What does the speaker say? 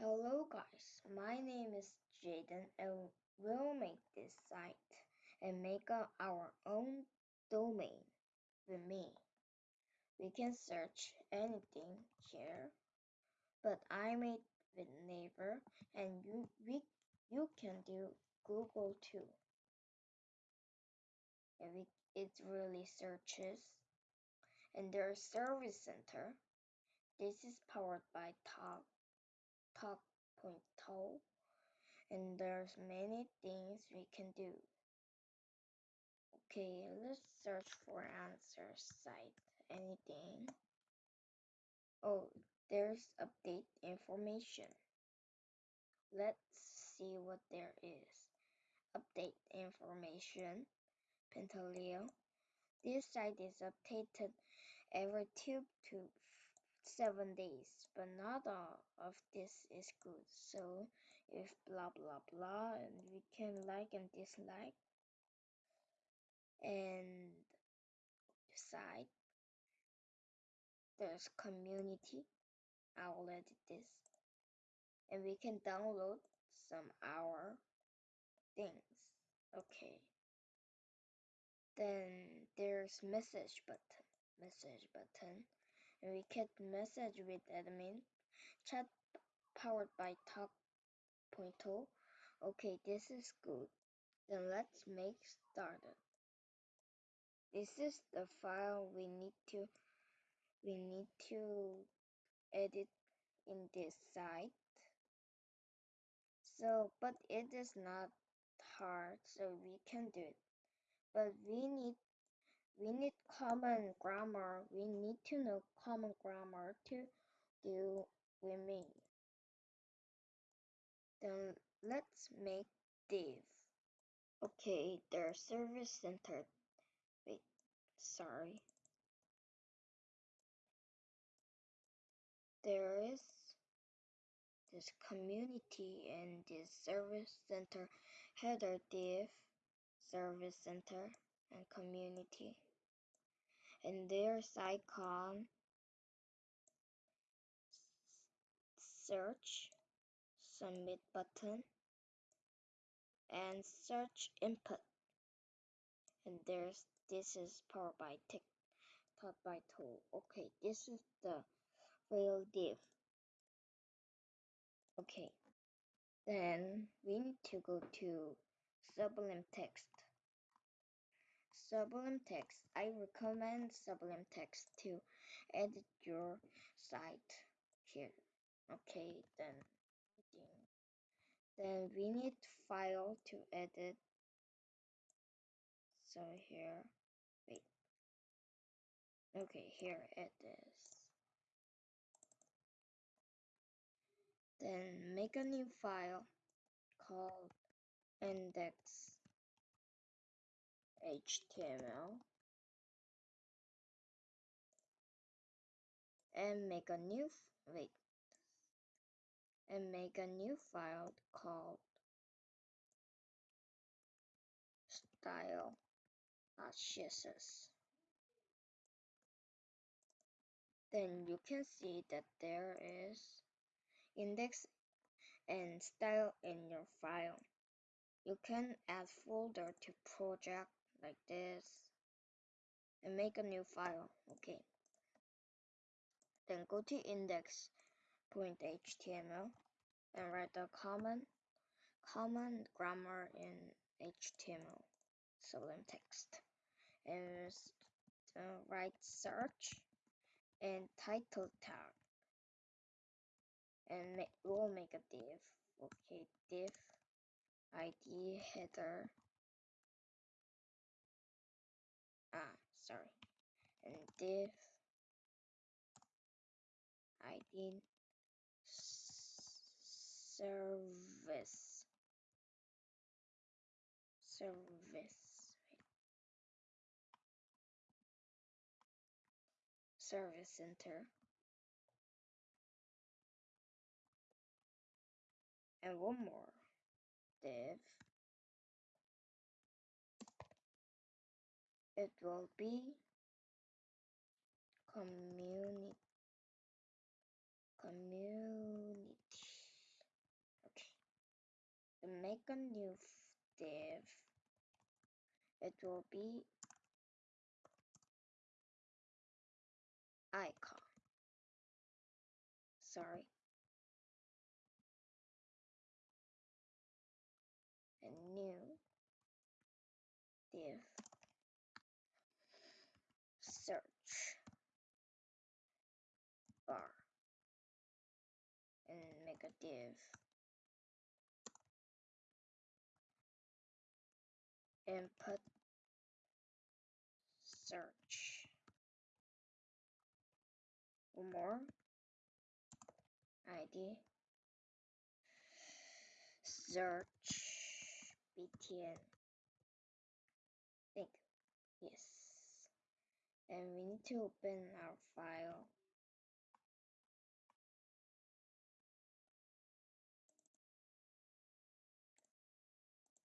Hello guys, my name is Jaden and we'll make this site and make our own domain with me. We can search anything here, but I made with Naver and you we you can do Google too. And we, it really searches and there's service center. This is powered by Talk tawk.to and there's many things we can do. Okay, let's search for answer site. Anything. Oh, there's update information. Let's see what there is. Update information. Pentaleo. This site is updated every two to seven days, but not all of this is good. So if blah blah blah, and we can like and dislike and site. There's community. I will edit this, and we can download some our things. Okay. Then there's message button. Message button we can message with admin. Chat powered by tawk.to. Okay, this is good. Then let's make started. This is the file we need to we need to edit in this site. So, but it is not hard, so we can do it. But we need we need common grammar. We need to know common grammar to do me. Then let's make div. Okay, their service center. Wait, sorry. There is this community and this service center header div, service center, and community and there's icon search submit button and search input. And there's this is powered by tick taught by tool. Okay this is the real div. Okay then we need to go to sublime text Sublime Text. I recommend Sublime Text to edit your site here. Okay, then then we need file to edit. So here, wait. Okay, here it is. Then make a new file called index HTML and make a new wait and make a new file called style.css. Then you can see that there is index and style in your file. You can add folder to project like this and make a new file. Okay. Then go to index.html and write the common common grammar in HTML sublime text. And uh, write search and title tag. And make, we'll make a div okay div id header sorry. And div id service service service center. And one more. Div it will be community community okay and make a new div. It will be icon. Sorry. A new div search bar and a div input search. One more. Id search. Btn think yes. And we need to open our file